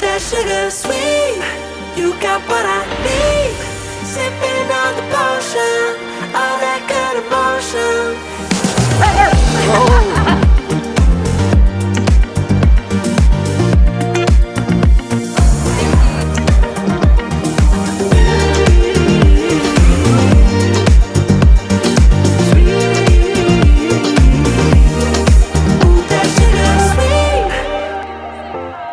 that sugar sweet. You got what I need. Sipping.